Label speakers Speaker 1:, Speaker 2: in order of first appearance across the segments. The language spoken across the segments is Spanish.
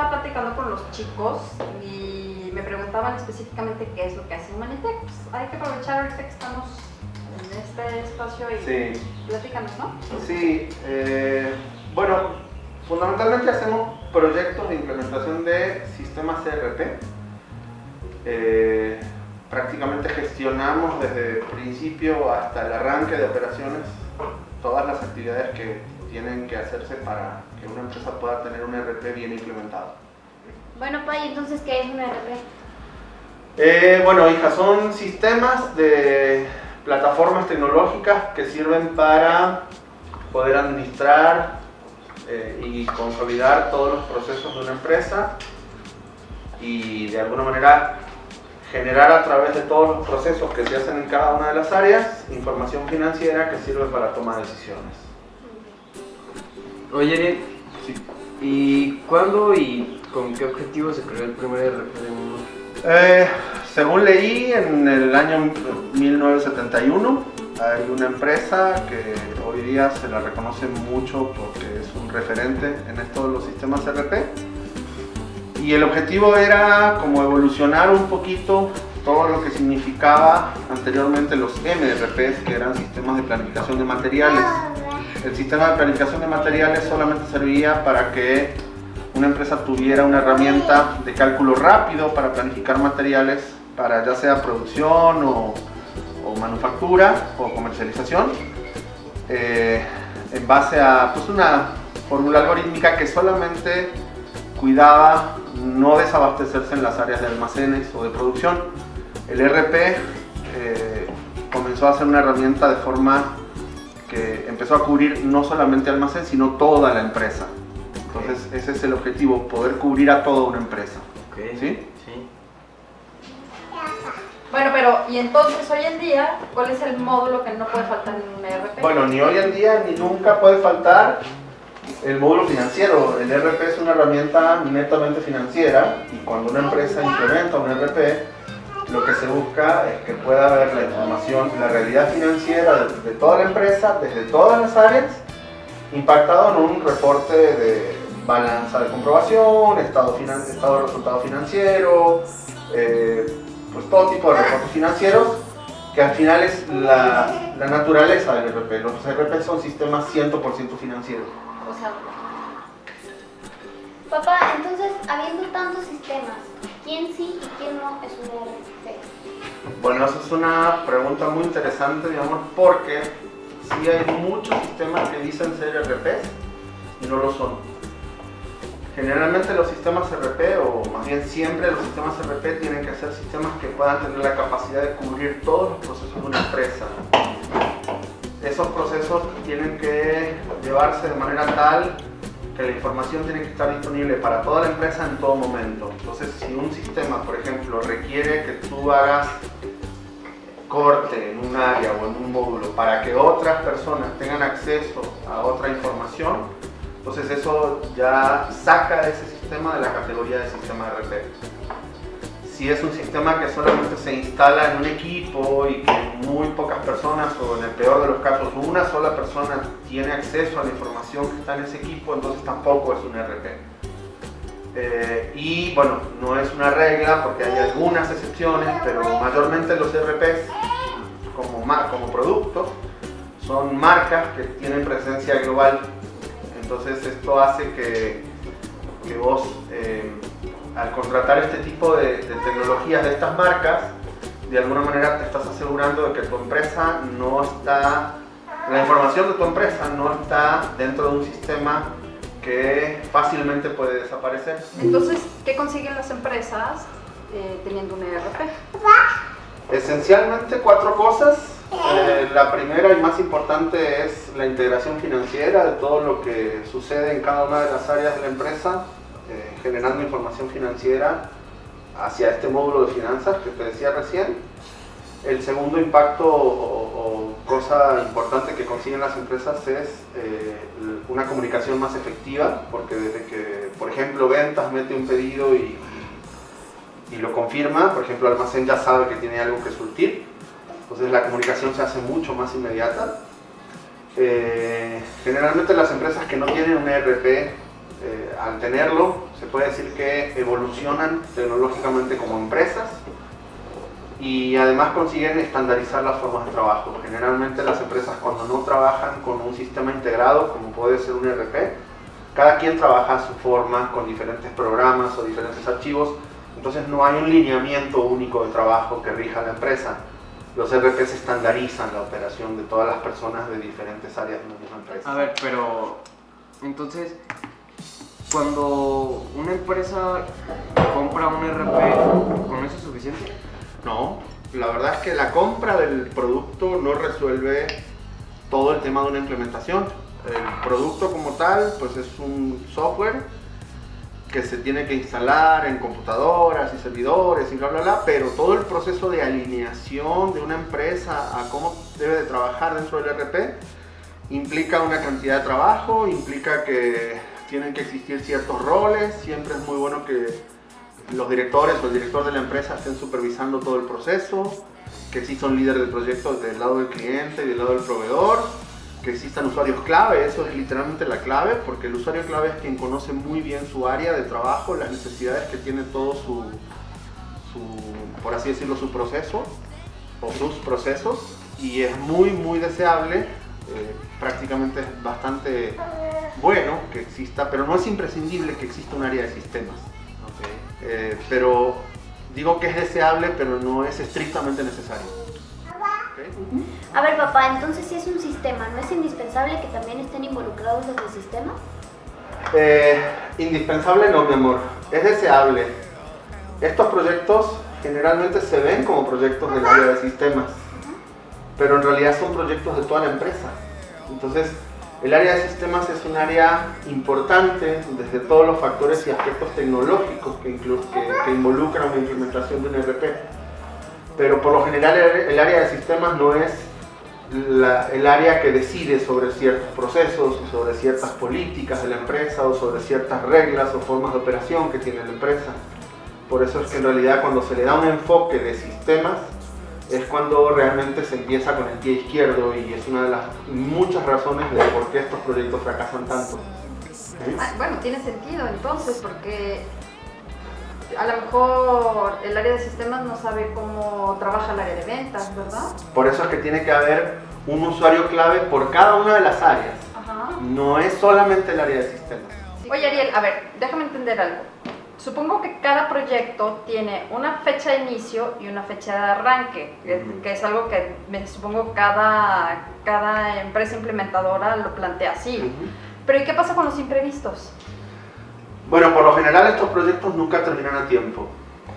Speaker 1: estaba platicando con los chicos y me preguntaban específicamente qué es lo que hace Humanitech. Pues hay que aprovechar ahorita que estamos en este espacio y
Speaker 2: Sí,
Speaker 1: platícanos, ¿no?
Speaker 2: sí. eh, bueno, fundamentalmente hacemos proyectos de implementación de sistemas ERP. Eh, prácticamente gestionamos desde el principio hasta el arranque de operaciones todas las actividades que tienen que hacerse para que una empresa pueda tener un ERP bien implementado.
Speaker 3: Bueno, Pai, entonces, ¿qué es un ERP?
Speaker 2: Eh, bueno, hija, son sistemas de plataformas tecnológicas que sirven para poder administrar eh, y consolidar todos los procesos de una empresa y de alguna manera generar a través de todos los procesos que se hacen en cada una de las áreas información financiera que sirve para tomar decisiones.
Speaker 4: Oye, ¿y cuándo y con qué objetivo se creó el primer mundo?
Speaker 2: Eh, según leí, en el año 1971 hay una empresa que hoy día se la reconoce mucho porque es un referente en esto de los sistemas RP. Y el objetivo era como evolucionar un poquito todo lo que significaba anteriormente los MRPs, que eran sistemas de planificación de materiales. El sistema de planificación de materiales solamente servía para que una empresa tuviera una herramienta de cálculo rápido para planificar materiales para ya sea producción o, manufactura o comercialización eh, en base a pues, una fórmula algorítmica que solamente cuidaba no desabastecerse en las áreas de almacenes o de producción. El RP eh, comenzó a ser una herramienta de forma que empezó a cubrir no solamente almacén, sino toda la empresa. Entonces ese es el objetivo, poder cubrir a toda una empresa.
Speaker 4: Ok.
Speaker 2: ¿Sí?
Speaker 4: Sí.
Speaker 1: Bueno, pero y entonces hoy en día, ¿cuál es el módulo que no puede faltar en un ERP?
Speaker 2: Bueno, ni hoy en día ni nunca puede faltar el módulo financiero. El RP es una herramienta netamente financiera y cuando una empresa implementa un RP, lo que se busca es que pueda ver la información, la realidad financiera de, toda la empresa, desde todas las áreas, impactado en un reporte de balanza de comprobación, estado, finan- estado de resultado financiero, eh, pues todo tipo de reportes financieros que al final es la, la naturaleza del RP. Los RP son sistemas 100% financieros.
Speaker 1: O sea,
Speaker 3: Papá, entonces, habiendo tantos sistemas, ¿quién sí y quién no es un ERP?
Speaker 2: Bueno, esa es una pregunta muy interesante, digamos, porque sí hay muchos sistemas que dicen ser RPs y no lo son. Generalmente los sistemas RP, o más bien siempre los sistemas RP, tienen que ser sistemas que puedan tener la capacidad de cubrir todos los procesos de una empresa. Esos procesos tienen que llevarse de manera tal que la información tiene que estar disponible para toda la empresa en todo momento. Entonces, si un sistema, por ejemplo, requiere que tú hagas corte en un área o en un módulo para que otras personas tengan acceso a otra información, entonces eso ya saca ese sistema de la categoría de sistema RP. Si es un sistema que solamente se instala en un equipo y que muy pocas personas, o en el peor de los casos una sola persona tiene acceso a la información que está en ese equipo, entonces tampoco es un RP. Eh, y bueno, no es una regla porque hay algunas excepciones, pero mayormente los RPs como, como productos son marcas que tienen presencia global. Entonces esto hace que, que vos eh, al contratar este tipo de, de tecnologías de estas marcas, de alguna manera te estás asegurando de que tu empresa no está, la información de tu empresa no está dentro de un sistema que fácilmente puede desaparecer.
Speaker 1: entonces, ¿qué consiguen las empresas eh, teniendo un ERP?
Speaker 2: Esencialmente cuatro cosas. Eh, la primera y más importante es la integración financiera de todo lo que sucede en cada una de las áreas de la empresa, eh, generando información financiera hacia este módulo de finanzas que te decía recién. El segundo impacto o, cosa importante que consiguen las empresas es eh, una comunicación más efectiva, porque desde que, por ejemplo, ventas mete un pedido y, y lo confirma, por ejemplo, almacén ya sabe que tiene algo que surtir, entonces la comunicación se hace mucho más inmediata. Eh, generalmente las empresas que no tienen un ERP al tenerlo, se puede decir que evolucionan tecnológicamente como empresas y además consiguen estandarizar las formas de trabajo. Generalmente las empresas cuando no trabajan con un sistema integrado, como puede ser un ERP, cada quien trabaja a su forma, con diferentes programas o diferentes archivos, entonces no hay un lineamiento único de trabajo que rija la empresa. Los ERPs estandarizan la operación de todas las personas de diferentes áreas de una misma empresa.
Speaker 4: A ver, pero entonces, cuando una empresa compra un RP, ¿con eso es suficiente?
Speaker 2: No, la verdad es que la compra del producto no resuelve todo el tema de una implementación. El producto como tal, pues es un software que se tiene que instalar en computadoras y servidores y bla bla bla, pero todo el proceso de alineación de una empresa a cómo debe de trabajar dentro del RP implica una cantidad de trabajo, implica que tienen que existir ciertos roles, siempre es muy bueno que los directores o el director de la empresa estén supervisando todo el proceso, que exista un líder del proyecto del lado del cliente y del lado del proveedor, que existan usuarios clave, eso es literalmente la clave, porque el usuario clave es quien conoce muy bien su área de trabajo, las necesidades que tiene todo su, su por así decirlo, su proceso o sus procesos, y es muy, muy deseable, eh, prácticamente es bastante bueno que exista, pero no es imprescindible que exista un área de sistemas. Eh, pero digo que es deseable, pero no es estrictamente necesario.
Speaker 3: A ver, papá, entonces si es un sistema, ¿no es indispensable que también estén involucrados los de sistemas?
Speaker 2: Eh, indispensable no, mi amor. Es deseable. Estos proyectos generalmente se ven como proyectos del área de sistemas, pero en realidad son proyectos de toda la empresa. Entonces, el área de sistemas es un área importante desde todos los factores y aspectos tecnológicos que, que, que involucran una implementación de un ERP. Pero por lo general el, el área de sistemas no es la- el área que decide sobre ciertos procesos, sobre ciertas políticas de la empresa o sobre ciertas reglas o formas de operación que tiene la empresa. Por eso es que en realidad cuando se le da un enfoque de sistemas es cuando realmente se empieza con el pie izquierdo y es una de las muchas razones de por qué estos proyectos fracasan tanto. ¿Sí?
Speaker 1: Ah, Bueno, tiene sentido entonces, porque a lo mejor el área de sistemas no sabe cómo trabaja el área de ventas, ¿verdad?
Speaker 2: Por eso es que tiene que haber un usuario clave por cada una de las áreas.
Speaker 1: Ajá.
Speaker 2: No es solamente el área de sistemas.
Speaker 1: Oye, Ariel, a ver, déjame entender algo. Supongo que cada proyecto tiene una fecha de inicio y una fecha de arranque, que, es algo que me supongo cada, cada empresa implementadora lo plantea así. Pero ¿y qué pasa con los imprevistos?
Speaker 2: Bueno, por lo general estos proyectos nunca terminan a tiempo.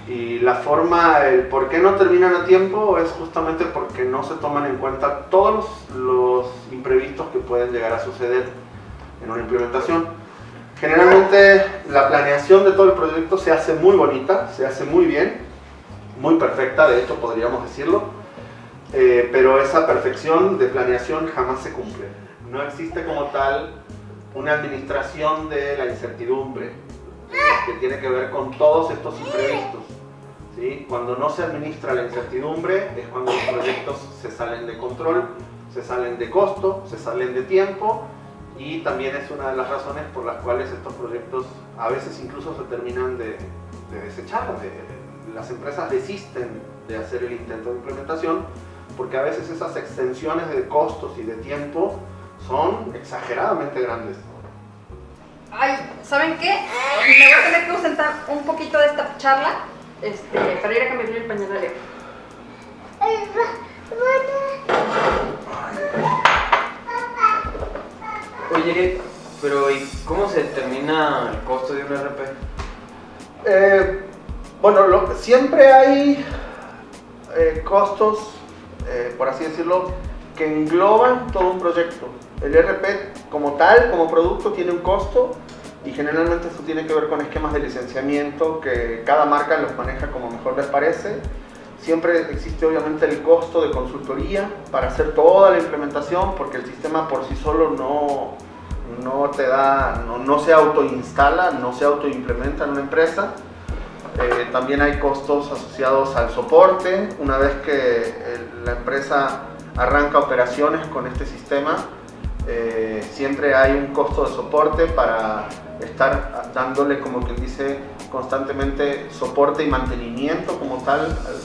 Speaker 2: Y la forma, el por qué no terminan a tiempo es justamente porque no se toman en cuenta todos los, los imprevistos que pueden llegar a suceder en una implementación. Generalmente la planeación de todo el proyecto se hace muy bonita, se hace muy bien, muy perfecta, de hecho podríamos decirlo, eh, pero esa perfección de planeación jamás se cumple. No existe como tal una administración de la incertidumbre que tiene que ver con todos estos imprevistos. ¿sí? Cuando no se administra la incertidumbre es cuando los proyectos se salen de control, se salen de costo, se salen de tiempo y también es una de las razones por las cuales estos proyectos a veces incluso se terminan de, de desechar. de- las empresas desisten de hacer el intento de implementación porque a veces esas extensiones de costos y de tiempo son exageradamente grandes.
Speaker 1: Ay, ¿saben qué? Me voy a tener que ausentar un poquito de esta charla este, para ir a cambiarle el pañal a Leo.
Speaker 4: Pero ¿y cómo se determina el costo de un RP?
Speaker 2: Eh, bueno, lo- siempre hay eh, costos, eh, por así decirlo, que engloban todo un proyecto. El RP como tal, como producto, tiene un costo y generalmente esto tiene que ver con esquemas de licenciamiento que cada marca los maneja como mejor les parece. Siempre existe obviamente el costo de consultoría para hacer toda la implementación porque el sistema por sí solo no, no te da, no, no se autoinstala, no se autoimplementa en una empresa. Eh, también hay costos asociados al soporte. Una vez que el- la empresa arranca operaciones con este sistema, eh, siempre hay un costo de soporte para estar dándole, como quien dice, constantemente soporte y mantenimiento como tal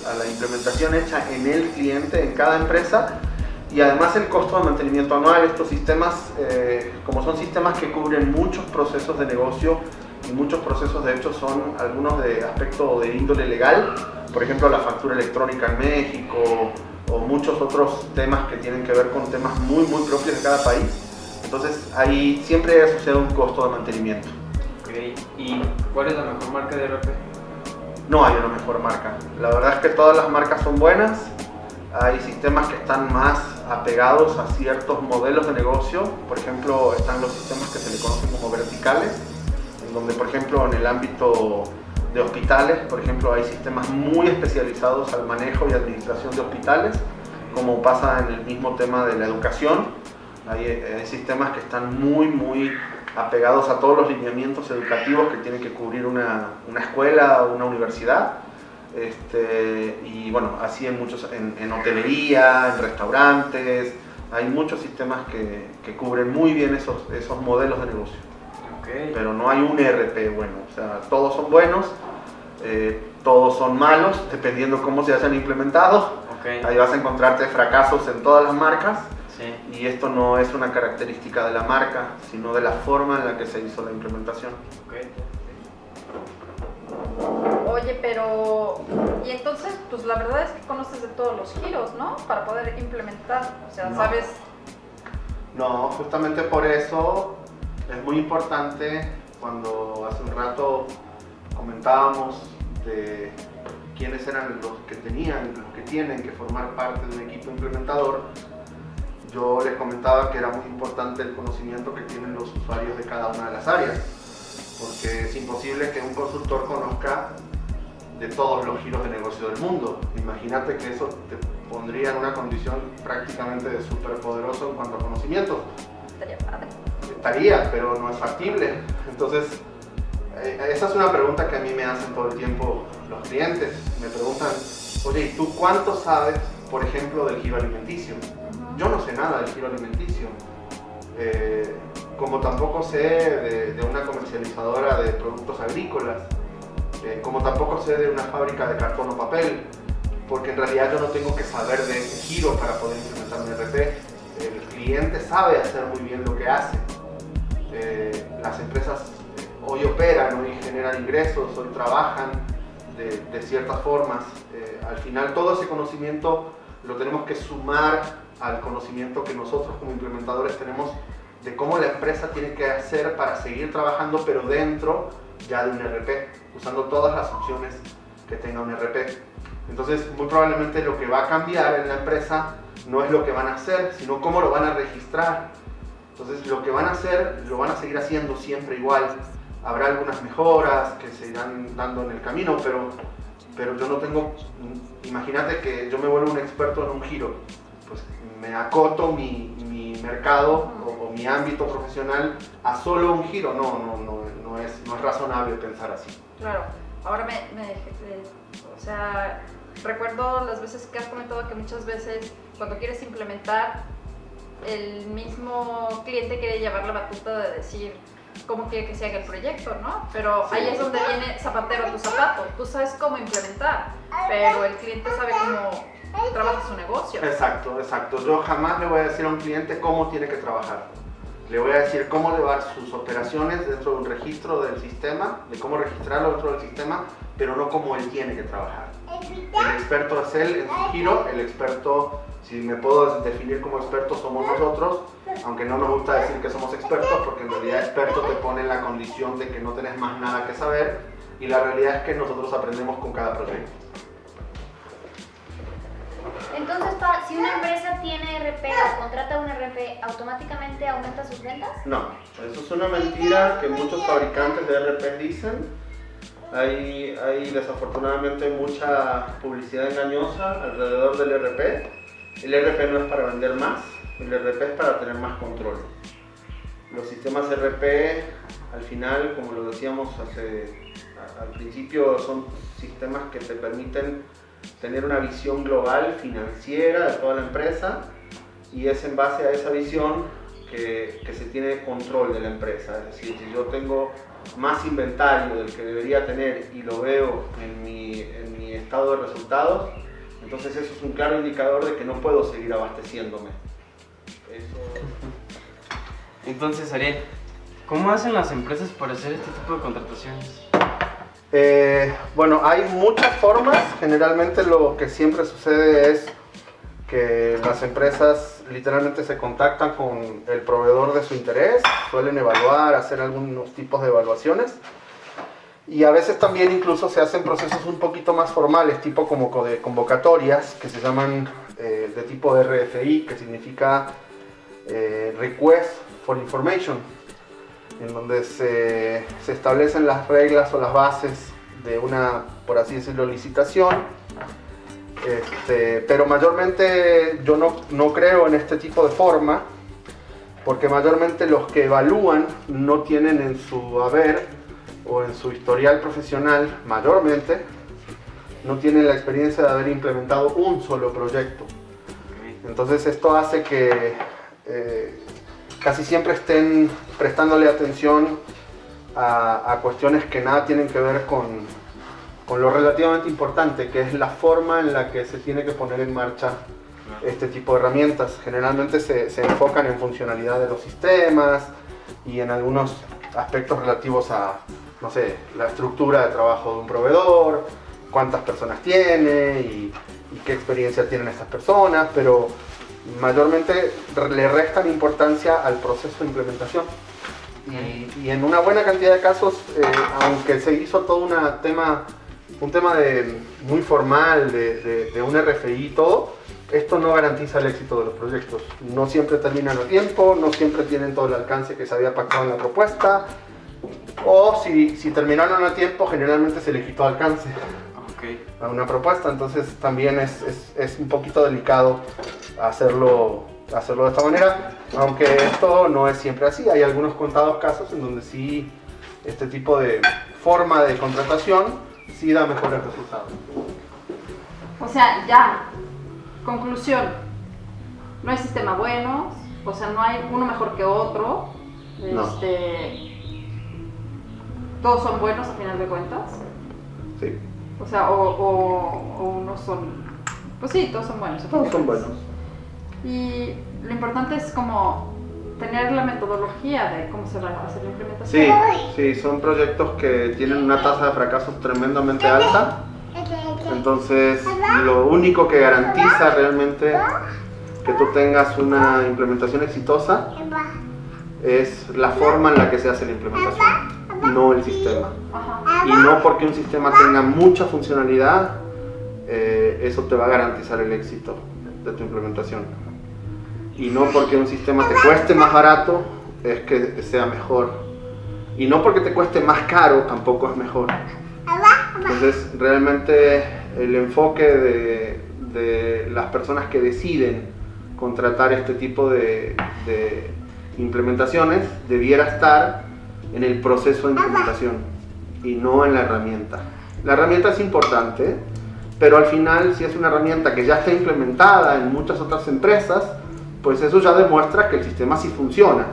Speaker 2: a la implementación hecha en el cliente, en cada empresa, y además el costo de mantenimiento anual. Estos sistemas, eh, como son sistemas que cubren muchos procesos de negocio y muchos procesos de hecho son algunos de aspecto de índole legal, por ejemplo la factura electrónica en México o muchos otros temas que tienen que ver con temas muy muy propios de cada país. Entonces ahí siempre asociado un costo de mantenimiento.
Speaker 4: Ok, ¿y cuál es la mejor marca de RP?
Speaker 2: No hay una mejor marca. La verdad es que todas las marcas son buenas. Hay sistemas que están más apegados a ciertos modelos de negocio. Por ejemplo, están los sistemas que se le conocen como verticales, en donde, por ejemplo, en el ámbito de hospitales, por ejemplo, hay sistemas muy especializados al manejo y administración de hospitales, como pasa en el mismo tema de la educación. Hay, hay sistemas que están muy, muy apegados a todos los lineamientos educativos que tiene que cubrir una, una escuela o una universidad. Este, y bueno, así en muchos, en, en, hotelería, en restaurantes, hay muchos sistemas que, que, cubren muy bien esos, esos modelos de negocio.
Speaker 4: Okay.
Speaker 2: Pero no hay un ERP bueno, o sea, todos son buenos, eh, todos son malos, dependiendo cómo se hayan implementado.
Speaker 4: Okay.
Speaker 2: Ahí vas a encontrarte fracasos en todas las marcas.
Speaker 4: Sí.
Speaker 2: Y esto no es una característica de la marca, sino de la forma en la que se hizo la implementación.
Speaker 4: Okay.
Speaker 1: Oye, pero... Y entonces, pues la verdad es que conoces de todos los giros, ¿no? Para poder implementar. O sea,
Speaker 2: No.
Speaker 1: sabes...
Speaker 2: No, justamente por eso es muy importante cuando hace un rato comentábamos de quiénes eran los que tenían, los que tienen que formar parte de un equipo implementador. Yo les comentaba que era muy importante el conocimiento que tienen los usuarios de cada una de las áreas, porque es imposible que un consultor conozca de todos los giros de negocio del mundo. Imagínate que eso te pondría en una condición prácticamente de superpoderoso en cuanto a conocimientos.
Speaker 1: Estaría padre.
Speaker 2: Estaría, pero no es factible. Entonces, eh, esa es una pregunta que a mí me hacen todo el tiempo los clientes. Me preguntan, oye, ¿y tú cuánto sabes, por ejemplo, del giro alimenticio? Yo no sé nada del giro alimenticio. Eh, como tampoco sé de, de, una comercializadora de productos agrícolas. Eh, como tampoco sé de una fábrica de cartón o papel. Porque en realidad yo no tengo que saber de giro para poder implementar un RP. El cliente sabe hacer muy bien lo que hace. Eh, las empresas hoy operan, hoy generan ingresos, hoy trabajan de, de ciertas formas. Eh, al final todo ese conocimiento lo tenemos que sumar al conocimiento que nosotros como implementadores tenemos de cómo la empresa tiene que hacer para seguir trabajando, pero dentro ya de un RP, usando todas las opciones que tenga un RP. Entonces, muy probablemente lo que va a cambiar en la empresa no es lo que van a hacer, sino cómo lo van a registrar. Entonces, lo que van a hacer, lo van a seguir haciendo siempre igual. Habrá algunas mejoras que se irán dando en el camino, pero, pero yo no tengo... Imagínate que yo me vuelvo un experto en un giro. Pues me acoto mi, mi mercado o, o, mi ámbito profesional a solo un giro. No, no, no, no, es, no es razonable pensar así.
Speaker 1: Claro. Ahora me, me, o sea, recuerdo las veces que has comentado que muchas veces cuando quieres implementar, el mismo cliente quiere llevar la batuta de decir cómo quiere que se haga el proyecto, ¿no? Pero sí. ahí es donde viene zapatero a tu zapato. Tú sabes cómo implementar, pero el cliente sabe cómo trabaja su negocio.
Speaker 2: Exacto, exacto. Yo jamás le voy a decir a un cliente cómo tiene que trabajar. Le voy a decir cómo llevar sus operaciones dentro de un registro del sistema, de cómo registrarlo dentro del sistema, pero no cómo él tiene que trabajar. El experto es él en su giro, el experto, si me puedo definir como experto, somos nosotros, aunque no nos gusta decir que somos expertos, porque en realidad experto te pone en la condición de que no tenés más nada que saber, y la realidad es que nosotros aprendemos con cada proyecto.
Speaker 3: Entonces, si una empresa tiene RP o contrata un RP, ¿automáticamente aumenta sus ventas?
Speaker 2: No, eso es una mentira que muchos fabricantes de RP dicen. Hay, hay desafortunadamente mucha publicidad engañosa alrededor del RP. El RP no es para vender más, el RP es para tener más control. Los sistemas RP, al final, como lo decíamos hace, al principio, son sistemas que te permiten tener una visión global financiera de toda la empresa y es en base a esa visión que, que, se tiene control de la empresa. Es decir, si yo tengo más inventario del que debería tener y lo veo en mi, en mi estado de resultados, entonces eso es un claro indicador de que no puedo seguir abasteciéndome. Eso...
Speaker 5: Entonces, Ariel, ¿cómo hacen las empresas para hacer este tipo de contrataciones?
Speaker 2: Eh, bueno, hay muchas formas. Generalmente lo que siempre sucede es que las empresas literalmente se contactan con el proveedor de su interés, suelen evaluar, hacer algunos tipos de evaluaciones. Y a veces también incluso se hacen procesos un poquito más formales, tipo como de convocatorias, que se llaman eh, de tipo RFI, que significa eh, Request for Information, en donde se, se establecen las reglas o las bases de una, por así decirlo, licitación. Este, pero mayormente yo no, no creo en este tipo de forma, porque mayormente los que evalúan no tienen en su haber o en su historial profesional, mayormente, no tienen la experiencia de haber implementado un solo proyecto. Entonces esto hace que eh, casi siempre estén prestándole atención a, a, cuestiones que nada tienen que ver con, con lo relativamente importante, que es la forma en la que se tiene que poner en marcha este tipo de herramientas. Generalmente se, se enfocan en funcionalidad de los sistemas y en algunos aspectos relativos a, no sé, la estructura de trabajo de un proveedor, cuántas personas tiene y, y qué experiencia tienen estas personas, pero mayormente le restan importancia al proceso de implementación. Y, en una buena cantidad de casos, eh, aunque se hizo todo una tema, un tema de, muy formal de, un RFI y todo, esto no garantiza el éxito de los proyectos. No siempre terminan a tiempo, no siempre tienen todo el alcance que se había pactado en la propuesta, o si, si terminaron a tiempo, generalmente se le quitó alcance. A una propuesta, entonces también es, es, es, un poquito delicado hacerlo, hacerlo de esta manera, aunque esto no es siempre así, hay algunos contados casos en donde sí este tipo de forma de contratación sí da mejores resultados.
Speaker 1: O sea, ya, conclusión, no hay sistema bueno, o sea, no hay uno mejor que otro,
Speaker 2: No.
Speaker 1: este, todos son buenos a final de cuentas.
Speaker 2: Sí,
Speaker 1: O sea, o, o, o unos son. Pues sí, todos son buenos.
Speaker 2: todos son buenos.
Speaker 1: Y lo importante es como tener la metodología de cómo se va a hacer la implementación.
Speaker 2: Sí, sí, son proyectos que tienen una tasa de fracaso tremendamente alta. Entonces, lo único que garantiza realmente que tú tengas una implementación exitosa es la forma en la que se hace la implementación, no el sistema. Y no porque un sistema tenga mucha funcionalidad, eh, eso te va a garantizar el éxito de tu implementación. Y no porque un sistema te cueste más barato, es que sea mejor. Y no porque te cueste más caro, tampoco es mejor. Entonces, realmente el enfoque de, de las personas que deciden contratar este tipo de, de implementaciones debiera estar en el proceso de implementación y no en la herramienta. La herramienta es importante, pero al final si es una herramienta que ya está implementada en muchas otras empresas, pues eso ya demuestra que el sistema sí funciona.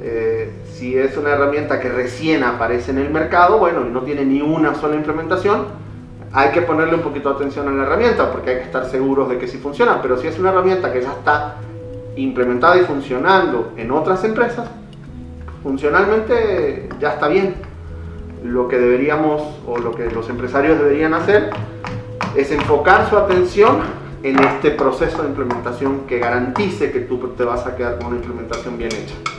Speaker 2: Eh, si es una herramienta que recién aparece en el mercado, bueno, y no tiene ni una sola implementación, hay que ponerle un poquito de atención a la herramienta porque hay que estar seguros de que sí funciona. Pero si es una herramienta que ya está implementada y funcionando en otras empresas, funcionalmente ya está bien. Lo que deberíamos o lo que los empresarios deberían hacer es enfocar su atención en este proceso de implementación que garantice que tú te vas a quedar con una implementación bien hecha.